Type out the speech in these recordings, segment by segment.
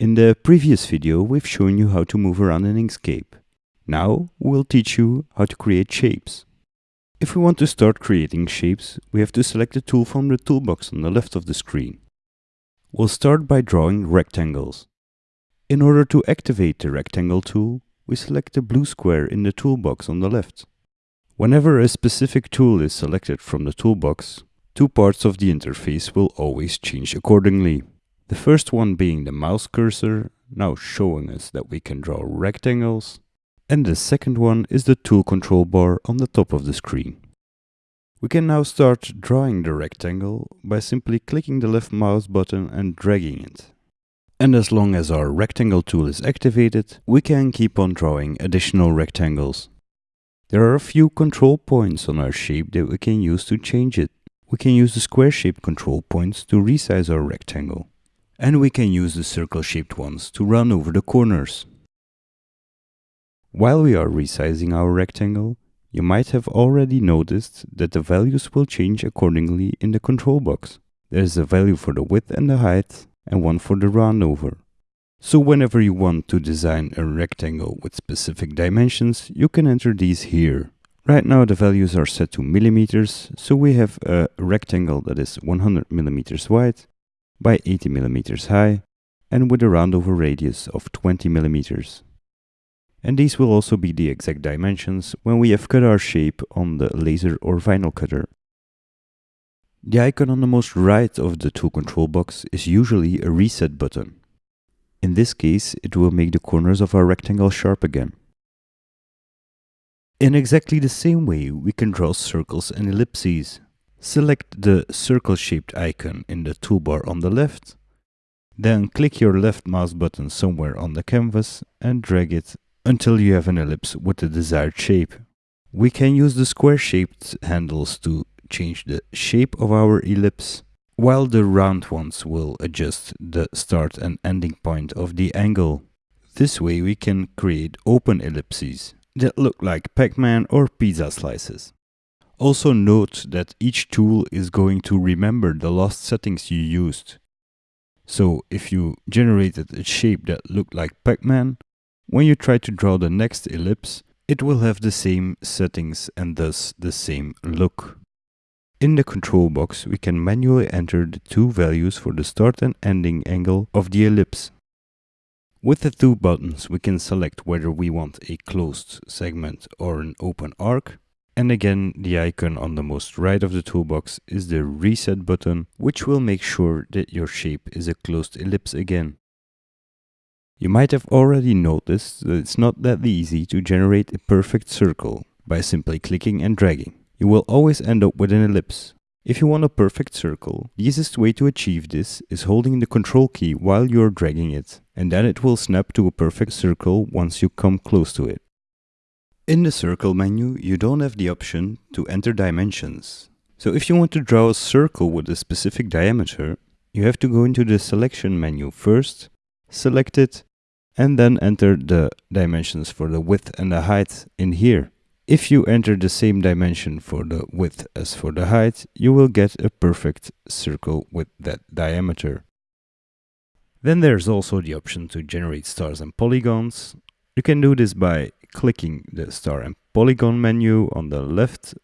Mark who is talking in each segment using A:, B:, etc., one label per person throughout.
A: In the previous video, we've shown you how to move around in Inkscape. Now, we'll teach you how to create shapes. If we want to start creating shapes, we have to select the tool from the toolbox on the left of the screen. We'll start by drawing rectangles. In order to activate the rectangle tool, we select the blue square in the toolbox on the left. Whenever a specific tool is selected from the toolbox, two parts of the interface will always change accordingly. The first one being the mouse cursor, now showing us that we can draw rectangles. And the second one is the tool control bar on the top of the screen. We can now start drawing the rectangle by simply clicking the left mouse button and dragging it. And as long as our rectangle tool is activated, we can keep on drawing additional rectangles. There are a few control points on our shape that we can use to change it. We can use the square shape control points to resize our rectangle and we can use the circle-shaped ones to run over the corners. While we are resizing our rectangle, you might have already noticed that the values will change accordingly in the control box. There is a value for the width and the height, and one for the round over. So whenever you want to design a rectangle with specific dimensions, you can enter these here. Right now the values are set to millimeters, so we have a rectangle that is 100 millimeters wide by 80 millimeters high and with a roundover radius of 20 millimeters. And these will also be the exact dimensions when we have cut our shape on the laser or vinyl cutter. The icon on the most right of the tool control box is usually a reset button. In this case, it will make the corners of our rectangle sharp again. In exactly the same way, we can draw circles and ellipses. Select the circle-shaped icon in the toolbar on the left, then click your left mouse button somewhere on the canvas and drag it until you have an ellipse with the desired shape. We can use the square-shaped handles to change the shape of our ellipse, while the round ones will adjust the start and ending point of the angle. This way we can create open ellipses that look like Pac-Man or pizza slices. Also note that each tool is going to remember the last settings you used. So if you generated a shape that looked like Pac-Man, when you try to draw the next ellipse, it will have the same settings and thus the same look. In the control box, we can manually enter the two values for the start and ending angle of the ellipse. With the two buttons, we can select whether we want a closed segment or an open arc, and again, the icon on the most right of the toolbox is the reset button, which will make sure that your shape is a closed ellipse again. You might have already noticed that it's not that easy to generate a perfect circle by simply clicking and dragging. You will always end up with an ellipse. If you want a perfect circle, the easiest way to achieve this is holding the control key while you're dragging it, and then it will snap to a perfect circle once you come close to it. In the circle menu, you don't have the option to enter dimensions. So if you want to draw a circle with a specific diameter, you have to go into the selection menu first, select it, and then enter the dimensions for the width and the height in here. If you enter the same dimension for the width as for the height, you will get a perfect circle with that diameter. Then there's also the option to generate stars and polygons. You can do this by clicking the star and polygon menu on the left.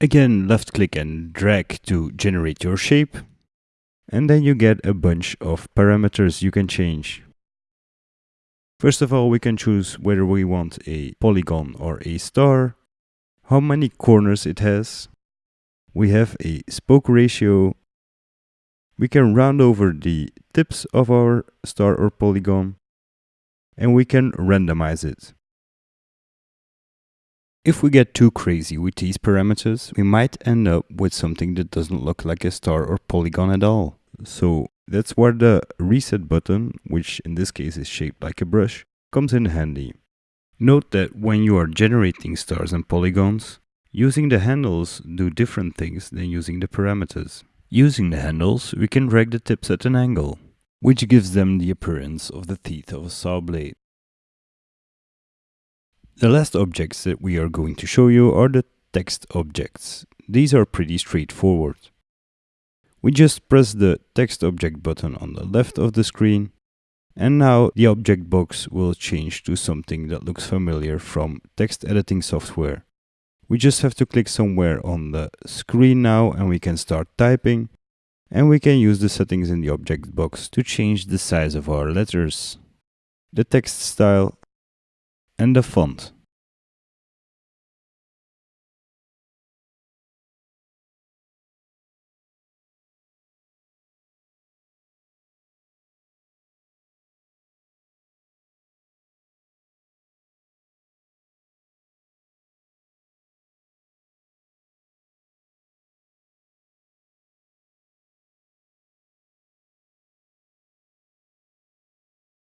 A: Again, left click and drag to generate your shape. And then you get a bunch of parameters you can change. First of all, we can choose whether we want a polygon or a star, how many corners it has. We have a spoke ratio. We can round over the tips of our star or polygon and we can randomize it. If we get too crazy with these parameters, we might end up with something that doesn't look like a star or polygon at all. So that's where the reset button, which in this case is shaped like a brush, comes in handy. Note that when you are generating stars and polygons, using the handles do different things than using the parameters. Using the handles, we can drag the tips at an angle, which gives them the appearance of the teeth of a saw blade. The last objects that we are going to show you are the text objects. These are pretty straightforward. We just press the text object button on the left of the screen And now the object box will change to something that looks familiar from text editing software. We just have to click somewhere on the screen now and we can start typing. And we can use the settings in the object box to change the size of our letters, the text style and the font.